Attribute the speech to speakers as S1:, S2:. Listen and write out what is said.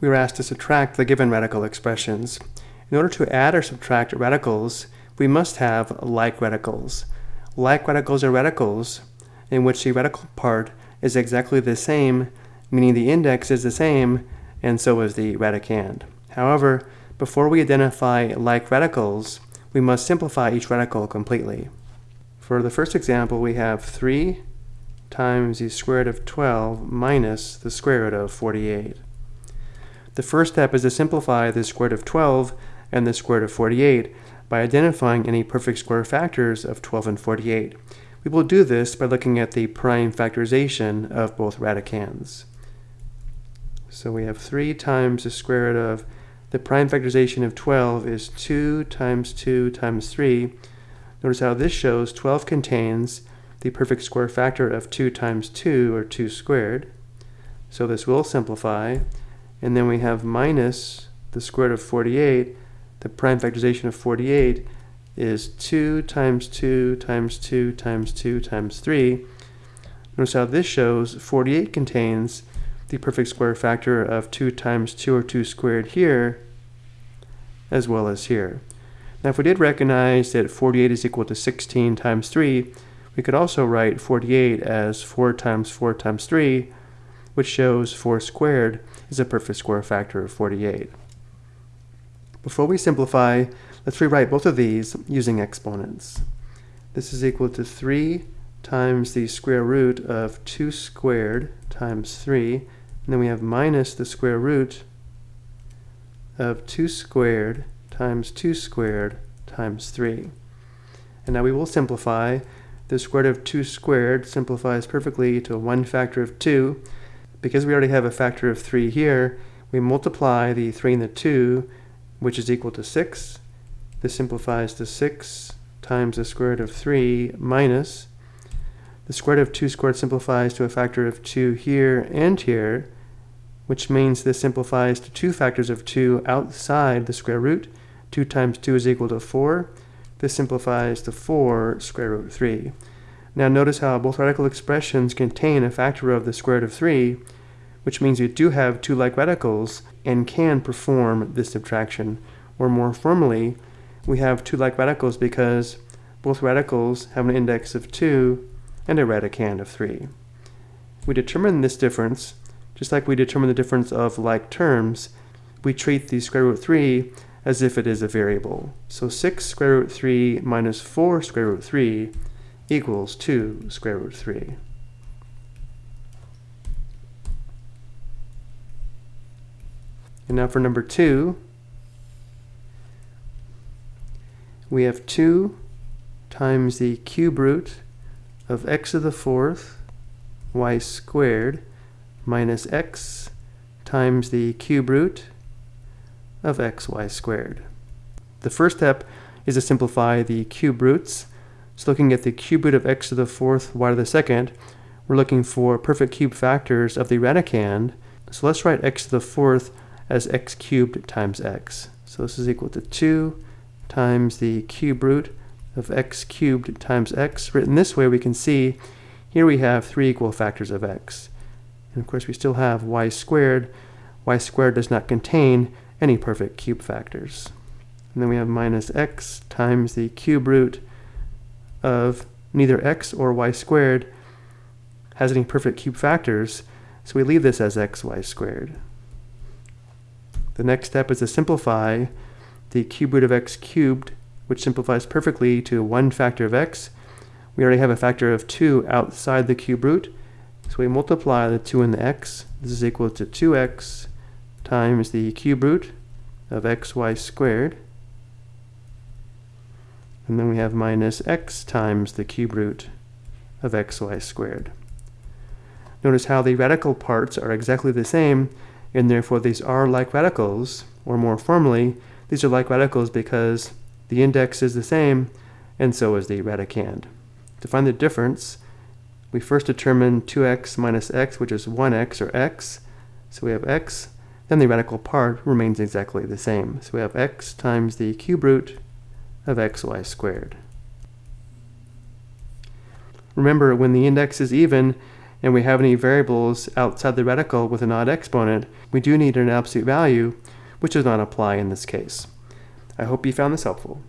S1: we were asked to subtract the given radical expressions. In order to add or subtract radicals, we must have like radicals. Like radicals are radicals in which the radical part is exactly the same, meaning the index is the same, and so is the radicand. However, before we identify like radicals, we must simplify each radical completely. For the first example, we have 3 times the square root of 12 minus the square root of 48. The first step is to simplify the square root of 12 and the square root of 48 by identifying any perfect square factors of 12 and 48. We will do this by looking at the prime factorization of both radicands. So we have 3 times the square root of, the prime factorization of 12 is 2 times 2 times 3. Notice how this shows 12 contains the perfect square factor of 2 times 2, or 2 squared. So this will simplify. And then we have minus the square root of 48. The prime factorization of 48 is 2 times 2 times 2 times 2 times 3. Notice how this shows 48 contains the perfect square factor of 2 times 2 or 2 squared here, as well as here. Now if we did recognize that 48 is equal to 16 times 3, we could also write 48 as 4 times 4 times 3, which shows 4 squared is a perfect square factor of 48. Before we simplify, let's rewrite both of these using exponents. This is equal to 3 times the square root of 2 squared times 3, and then we have minus the square root of 2 squared times 2 squared times 3. And now we will simplify. The square root of 2 squared simplifies perfectly to 1 factor of 2. Because we already have a factor of 3 here, we multiply the 3 and the 2, which is equal to 6. This simplifies to 6 times the square root of 3 minus the square root of 2 squared simplifies to a factor of 2 here and here, which means this simplifies to two factors of 2 outside the square root. 2 times 2 is equal to 4. This simplifies to 4 square root of 3. Now notice how both radical expressions contain a factor of the square root of 3, which means we do have two like radicals and can perform this subtraction. Or more formally, we have two like radicals because both radicals have an index of 2 and a radicand of 3. We determine this difference, just like we determine the difference of like terms, we treat the square root 3 as if it is a variable. So 6 square root 3 minus 4 square root 3 equals 2 square root 3. And now for number 2, we have 2 times the cube root of x to the fourth y squared minus x times the cube root of xy squared. The first step is to simplify the cube roots. So looking at the cube root of x to the fourth y to the second, we're looking for perfect cube factors of the radicand. So let's write x to the fourth as x cubed times x. So this is equal to 2 times the cube root of x cubed times x. Written this way, we can see here we have three equal factors of x. And of course, we still have y squared. y squared does not contain any perfect cube factors. And then we have minus x times the cube root of neither x or y squared has any perfect cube factors, so we leave this as xy squared. The next step is to simplify the cube root of x cubed, which simplifies perfectly to one factor of x. We already have a factor of 2 outside the cube root, so we multiply the 2 and the x. This is equal to 2x times the cube root of xy squared. And then we have minus x times the cube root of xy squared. Notice how the radical parts are exactly the same, and therefore these are like radicals, or more formally, these are like radicals because the index is the same, and so is the radicand. To find the difference, we first determine 2x minus x, which is 1x or x. So we have x, then the radical part remains exactly the same. So we have x times the cube root of xy squared. Remember, when the index is even, and we have any variables outside the radical with an odd exponent, we do need an absolute value, which does not apply in this case. I hope you found this helpful.